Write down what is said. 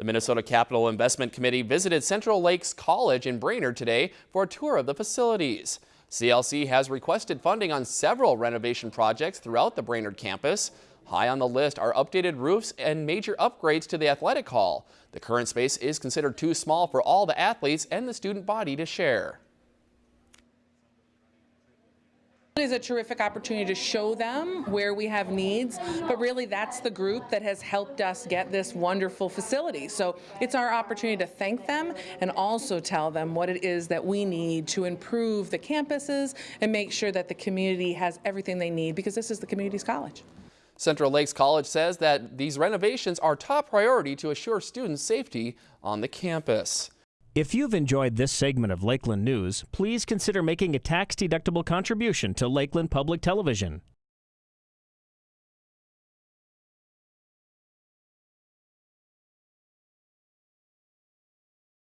The Minnesota Capital Investment Committee visited Central Lakes College in Brainerd today for a tour of the facilities. CLC has requested funding on several renovation projects throughout the Brainerd campus. High on the list are updated roofs and major upgrades to the athletic hall. The current space is considered too small for all the athletes and the student body to share. It is a terrific opportunity to show them where we have needs, but really that's the group that has helped us get this wonderful facility. So it's our opportunity to thank them and also tell them what it is that we need to improve the campuses and make sure that the community has everything they need because this is the community's college. Central Lakes College says that these renovations are top priority to assure students safety on the campus. If you've enjoyed this segment of Lakeland News, please consider making a tax-deductible contribution to Lakeland Public Television.